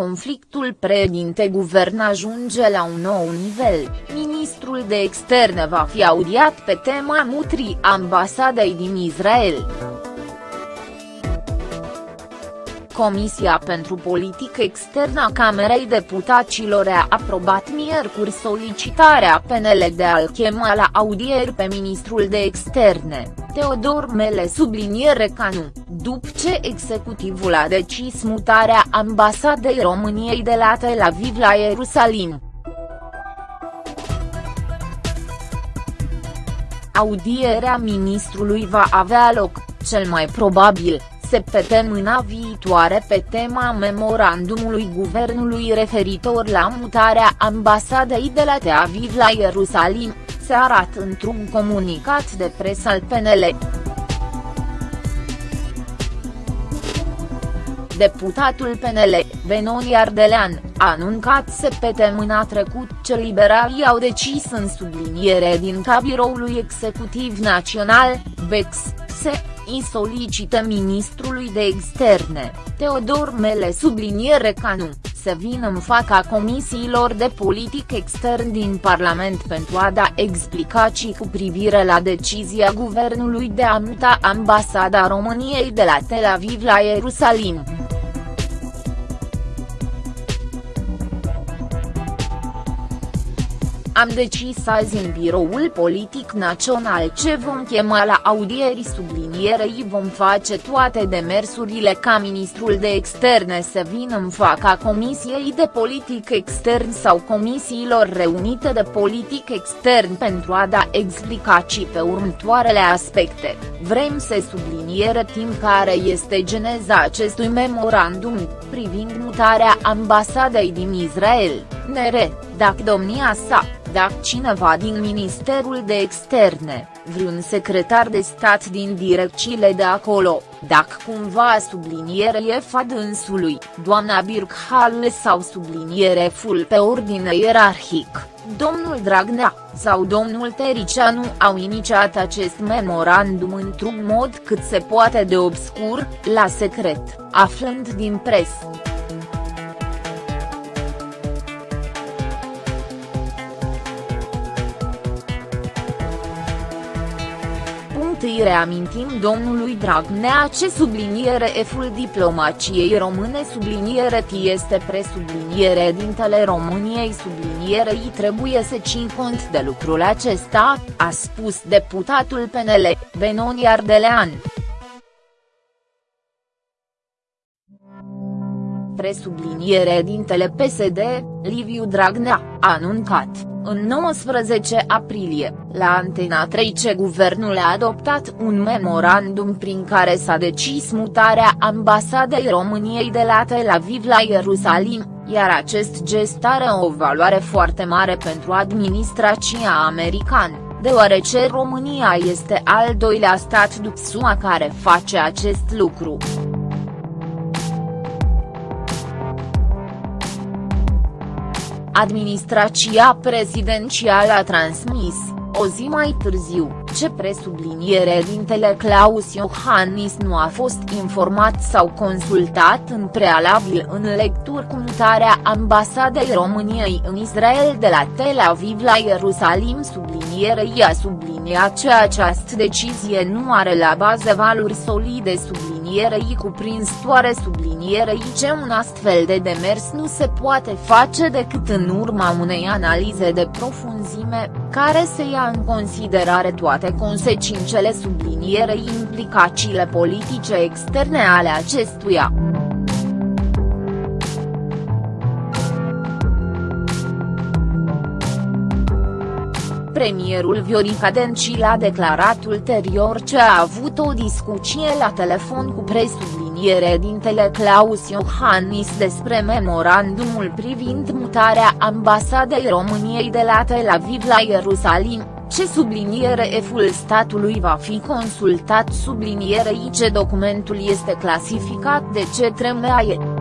conflictul președinte-guvern ajunge la un nou nivel, ministrul de externe va fi audiat pe tema mutrii ambasadei din Israel. Comisia pentru Politică Externă a Camerei Deputaților a aprobat miercuri solicitarea PNL de a-l chema la audieri pe ministrul de externe, Teodor Mele subliniere ca nu, după ce executivul a decis mutarea ambasadei României de la Tel Aviv la Ierusalim. Audierea ministrului va avea loc, cel mai probabil, săptămâna viitoare pe tema memorandumului guvernului referitor la mutarea ambasadei de la Tel Aviv la Ierusalim, se arată într-un comunicat de presă al PNL. Deputatul PNL, Benoni Ardelean, a anuncat săptămâna trecut ce liberalii au decis în subliniere din ca biroului executiv național, BEX, se îi solicită ministrului de externe, Teodor Mele subliniere ca nu, să vină în fața comisiilor de politic extern din Parlament pentru a da explicații cu privire la decizia guvernului de a muta ambasada României de la Tel Aviv la Ierusalim. Am decis azi în biroul politic național ce vom chema la audieri sublinierei vom face toate demersurile ca ministrul de externe să vină în fața Comisiei de Politic Extern sau comisiilor reunite de politic extern pentru a da explicații pe următoarele aspecte, vrem să subliniere timp care este geneza acestui memorandum, privind mutarea ambasadei din Israel, NR, dacă domnia sa, dacă cineva din Ministerul de Externe, vreun secretar de stat din direcțiile de acolo, dacă cumva subliniere e fadânsului, doamna Birkhale sau subliniere full pe ordine ierarhic, domnul Dragnea, sau domnul Tericianu au inițiat acest memorandum într-un mod cât se poate de obscur, la secret, aflând din presă. Întâi reamintim domnului Dragnea ce subliniere eful diplomaciei române subliniere T este presubliniere dintele României sublinierei trebuie să țin cont de lucrul acesta, a spus deputatul PNL, Benoni Ardelean. Presubliniere dintele PSD, Liviu Dragnea, a anuncat în 19 aprilie, la Antena 3 ce guvernul a adoptat un memorandum prin care s-a decis mutarea ambasadei României de la Tel Aviv la Ierusalim, iar acest gest are o valoare foarte mare pentru administrația americană, deoarece România este al doilea stat după SUA care face acest lucru. Administrația prezidențială a transmis, o zi mai târziu, ce presubliniere dintele Claus Iohannis nu a fost informat sau consultat în prealabil în lecturi cu mutarea ambasadei României în Israel de la Tel Aviv la Ierusalim sublinierei a subliniat că această decizie nu are la bază valuri solide sublinierei cuprinzătoare sublinierei ce un astfel de demers nu se poate face decât în urma unei analize de profunzime, care se ia în considerare toate consecințele consecințele sublinierei implicațiile politice externe ale acestuia. Premierul Viorica Dencil a declarat ulterior ce a avut o discuție la telefon cu presubliniere dintele Claus Iohannis despre memorandumul privind mutarea ambasadei României de la Tel Aviv la Ierusalim, ce subliniere eful statului va fi consultat sublinierei ce documentul este clasificat de ce tremaie.